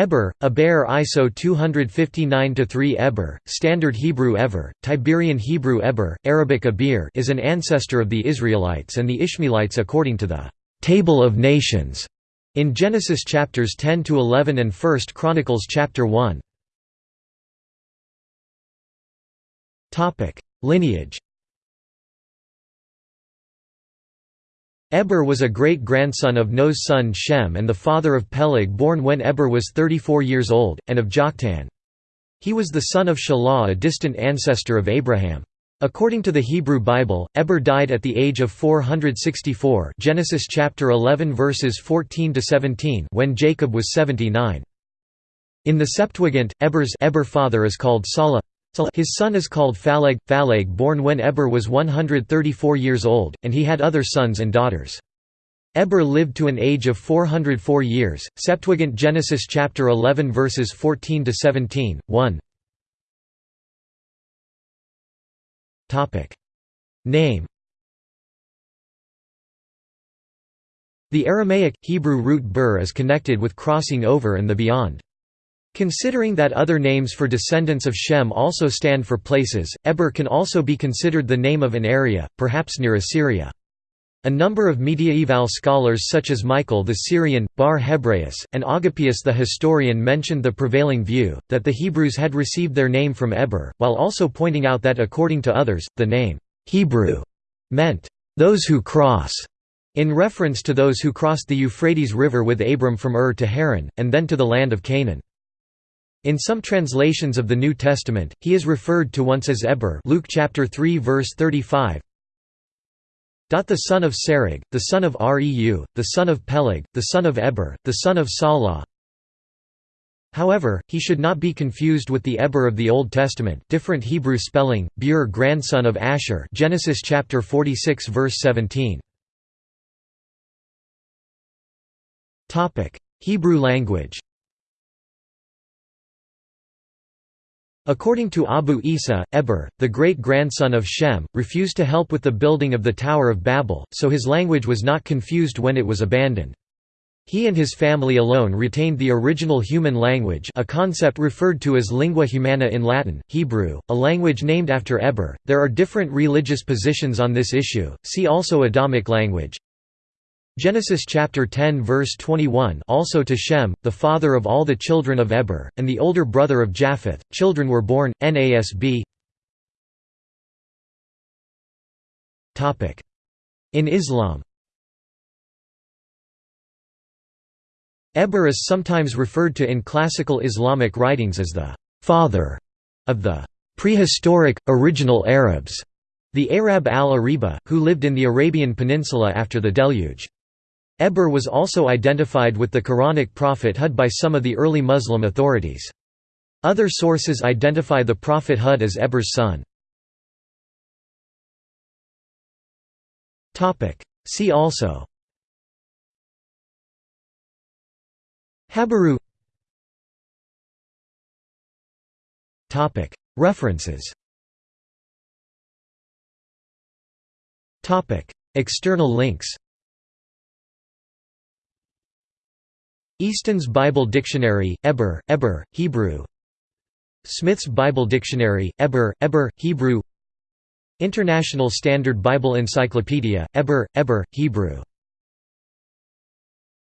Eber, Eber ISO 259-3 Eber, Standard Hebrew Ever, Tiberian Hebrew Eber, Arabic Abir is an ancestor of the Israelites and the Ishmaelites according to the «Table of Nations» in Genesis chapters 10 to 11 and 1 Chronicles chapter 1. Topic: Lineage. Eber was a great-grandson of Noah's son Shem and the father of Peleg born when Eber was 34 years old, and of Joktan. He was the son of Shelah a distant ancestor of Abraham. According to the Hebrew Bible, Eber died at the age of 464 Genesis chapter 11 verses 14 to 17 when Jacob was 79. In the Septuagint, Eber's Eber father is called Salah. His son is called Phaleg, Phaleg born when Eber was 134 years old, and he had other sons and daughters. Eber lived to an age of 404 years. Septuagint Genesis chapter 11 verses 14 to 17. 1. Topic. Name The Aramaic Hebrew root bur is connected with crossing over and the beyond. Considering that other names for descendants of Shem also stand for places, Eber can also be considered the name of an area, perhaps near Assyria. A number of mediaeval scholars such as Michael the Syrian, Bar Hebraeus, and Agapius the historian mentioned the prevailing view, that the Hebrews had received their name from Eber, while also pointing out that according to others, the name, Hebrew, meant, those who cross, in reference to those who crossed the Euphrates River with Abram from Ur to Haran, and then to the land of Canaan. In some translations of the New Testament, he is referred to once as Eber Luke chapter 3 verse 35. The son of Serug, the son of Reu, the son of Peleg, the son of Eber, the son of Salah. However, he should not be confused with the Eber of the Old Testament, different Hebrew spelling, Bur grandson of Asher, Genesis chapter 46 verse 17. Topic: Hebrew language. According to Abu Isa, Eber, the great-grandson of Shem, refused to help with the building of the Tower of Babel, so his language was not confused when it was abandoned. He and his family alone retained the original human language a concept referred to as lingua humana in Latin, Hebrew, a language named after Eber. There are different religious positions on this issue, see also Adamic language. Genesis chapter 10 verse 21 also to Shem, the father of all the children of Eber, and the older brother of Japheth, children were born, NASB In Islam. Eber is sometimes referred to in classical Islamic writings as the «father» of the «prehistoric, original Arabs», the Arab al-Ariba, who lived in the Arabian Peninsula after the deluge. Eber was also identified with the Quranic prophet Hud by some of the early Muslim authorities. Other sources identify the prophet Hud as Eber's son. See also Habaru References External links Easton's Bible Dictionary, Eber, Eber, Hebrew. Smith's Bible Dictionary, Eber, Eber, Hebrew. International Standard Bible Encyclopedia, Eber, Eber, Hebrew